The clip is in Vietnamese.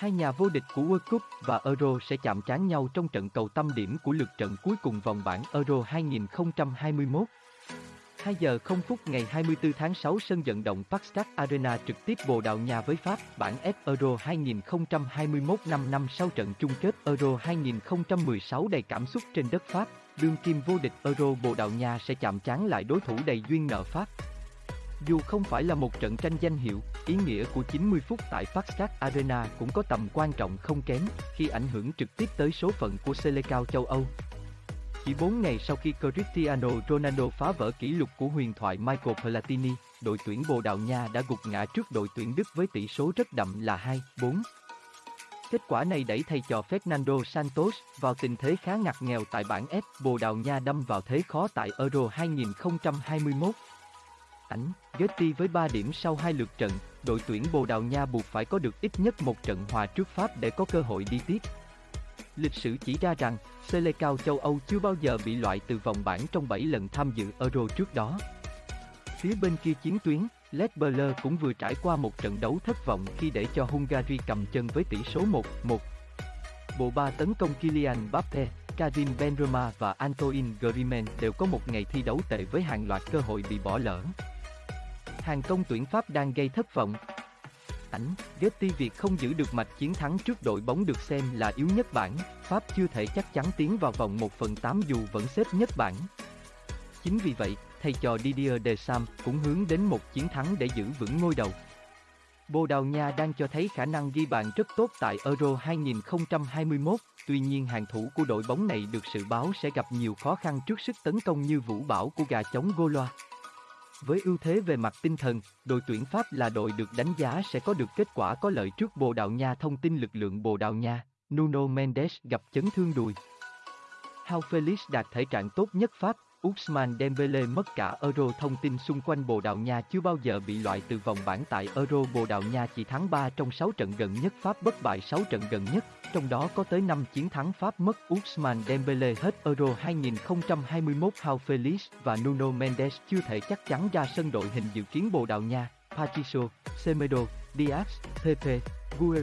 Hai nhà vô địch của World Cup và Euro sẽ chạm trán nhau trong trận cầu tâm điểm của lượt trận cuối cùng vòng bảng Euro 2021. 2 giờ 0 phút ngày 24 tháng 6 sân vận động Parkstad Arena trực tiếp Bồ Đào Nha với Pháp, bảng F Euro 2021 5 năm sau trận chung kết Euro 2016 đầy cảm xúc trên đất Pháp, đương kim vô địch Euro Bồ Đào Nha sẽ chạm trán lại đối thủ đầy duyên nợ Pháp. Dù không phải là một trận tranh danh hiệu, ý nghĩa của 90 phút tại Parkstad Arena cũng có tầm quan trọng không kém khi ảnh hưởng trực tiếp tới số phận của Selecao châu Âu. Chỉ 4 ngày sau khi Cristiano Ronaldo phá vỡ kỷ lục của huyền thoại Michael Platini, đội tuyển Bồ Đào Nha đã gục ngã trước đội tuyển Đức với tỷ số rất đậm là 2-4. Kết quả này đẩy thầy trò Fernando Santos vào tình thế khá ngặt nghèo tại bảng F. Bồ Đào Nha đâm vào thế khó tại Euro 2021. Ảnh, Getty với 3 điểm sau hai lượt trận, đội tuyển Bồ Đào Nha buộc phải có được ít nhất một trận hòa trước Pháp để có cơ hội đi tiếp. Lịch sử chỉ ra rằng, Selecao châu Âu chưa bao giờ bị loại từ vòng bảng trong 7 lần tham dự Euro trước đó. Phía bên kia chiến tuyến, Led Buller cũng vừa trải qua một trận đấu thất vọng khi để cho Hungary cầm chân với tỷ số 1-1. Bộ ba tấn công Kylian Mbappe, Karim Benzema và Antoine Griezmann đều có một ngày thi đấu tệ với hàng loạt cơ hội bị bỏ lỡ. Hàng công tuyển Pháp đang gây thất vọng. Ảnh, Getty việc không giữ được mạch chiến thắng trước đội bóng được xem là yếu nhất bảng, Pháp chưa thể chắc chắn tiến vào vòng 1 phần 8 dù vẫn xếp nhất bảng. Chính vì vậy, thầy trò Didier Deschamps cũng hướng đến một chiến thắng để giữ vững ngôi đầu. Bồ Đào Nha đang cho thấy khả năng ghi bàn rất tốt tại Euro 2021, tuy nhiên hàng thủ của đội bóng này được dự báo sẽ gặp nhiều khó khăn trước sức tấn công như vũ bảo của gà chống Goloa. Với ưu thế về mặt tinh thần, đội tuyển Pháp là đội được đánh giá sẽ có được kết quả có lợi trước Bồ Đào Nha. Thông tin lực lượng Bồ Đào Nha, Nuno Mendes gặp chấn thương đùi. Hao Felix đạt thể trạng tốt nhất Pháp, Usman Dembele mất cả Euro. Thông tin xung quanh Bồ Đào Nha chưa bao giờ bị loại từ vòng bảng tại Euro. Bồ Đào Nha chỉ thắng 3 trong 6 trận gần nhất Pháp bất bại 6 trận gần nhất, trong đó có tới 5 chiến thắng Pháp mất Ousmane Dembele hết Euro 2021 Hao Felix và Nuno Mendes chưa thể chắc chắn ra sân đội hình dự kiến Bồ Đào Nha, Patricio, Semedo, Diaz, Pepe, Guerrero.